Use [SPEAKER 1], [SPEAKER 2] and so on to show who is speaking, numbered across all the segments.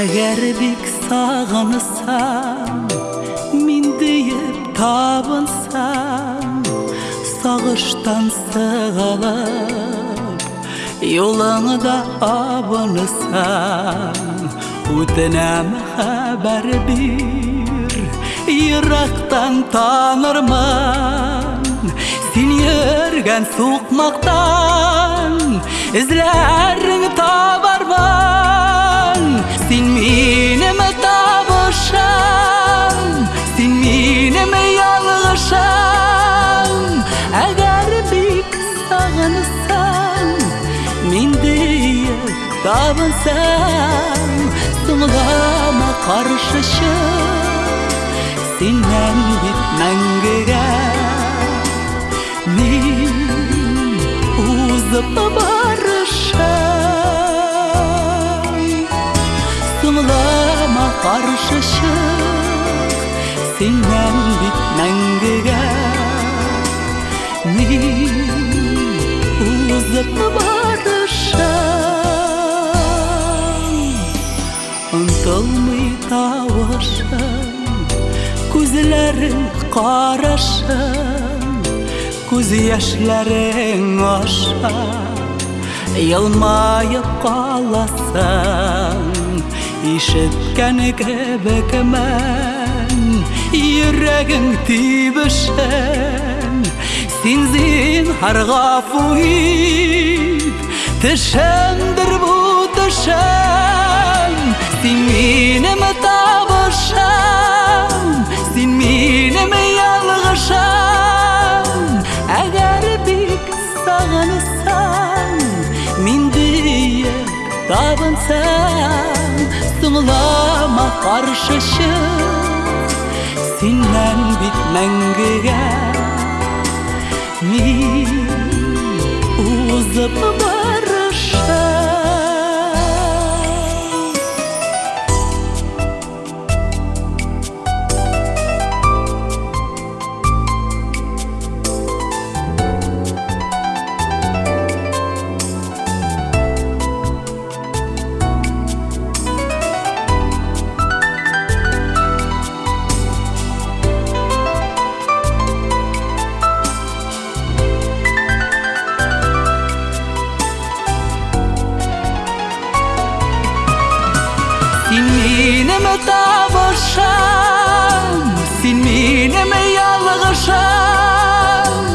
[SPEAKER 1] әгәр бик сағынсам мин дейіп табынсам сағыштан сығылып Yolаңда абынсам үтінәм хәбәр бир Йырақтан танырмын Сен ерген суқмақтан ізләрің табармын Sin mine me ta bëshem Sin mine me janë Agar bik gërë pikë sa në nësem Min dhe jë ta bësem Së më dhe karë shëshem Sin mene me në barışacak Sinem bitmen gıgan Min uzak barışan Antal mı tavaşan Kuzilerin karışan Kuz yaşların aşan Yılmayıp és ebkenek ebek men, jöregünk tívesen, színzén harga fújít, te sem Galansa, sen ma har sheshe, finlang bit Mi Sin mi ne me ta vashan Sin mi ne me yalla gashan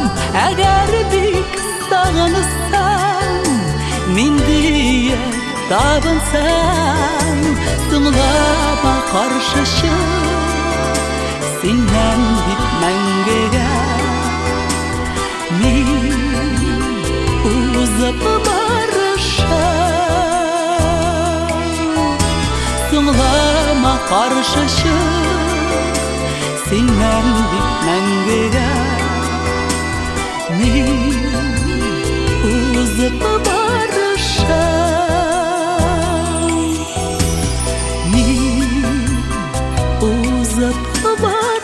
[SPEAKER 1] Eger dik stagan istan Min diye tabansan Tumla bakar şaşan qarşı şüş bitmen mangga ni uza pabar